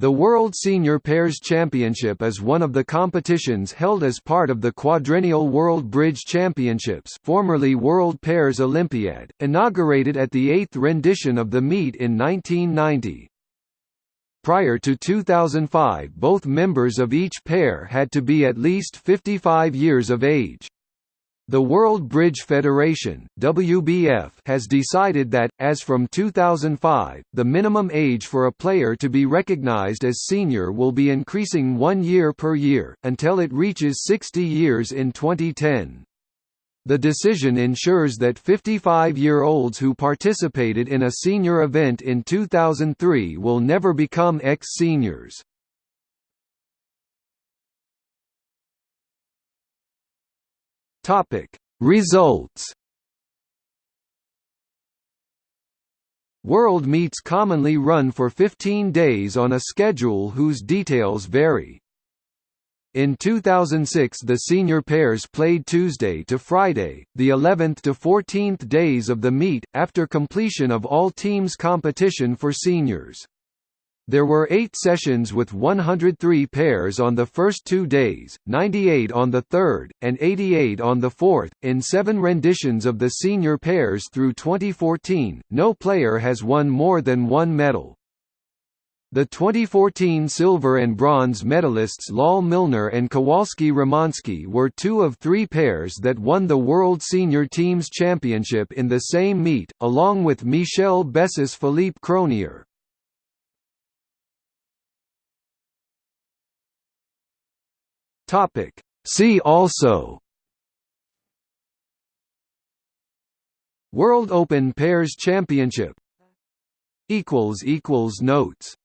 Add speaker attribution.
Speaker 1: The World Senior Pairs Championship is one of the competitions held as part of the quadrennial World Bridge Championships formerly World Pairs Olympiad, inaugurated at the eighth rendition of the meet in 1990. Prior to 2005 both members of each pair had to be at least 55 years of age. The World Bridge Federation (WBF) has decided that as from 2005, the minimum age for a player to be recognized as senior will be increasing 1 year per year until it reaches 60 years in 2010. The decision ensures that 55-year-olds who participated in a senior event in 2003 will never become ex-seniors. Topic Results World meets commonly run for 15 days on a schedule whose details vary. In 2006 the senior pairs played Tuesday to Friday, the 11th to 14th days of the meet, after completion of all teams competition for seniors. There were eight sessions with 103 pairs on the first two days, 98 on the third, and 88 on the fourth. In seven renditions of the senior pairs through 2014, no player has won more than one medal. The 2014 silver and bronze medalists Lall Milner and Kowalski Romansky were two of three pairs that won the World Senior Teams Championship in the same meet, along with Michel Bessis Philippe Cronier. Topic. See also. World Open Pairs Championship. Equals equals Notes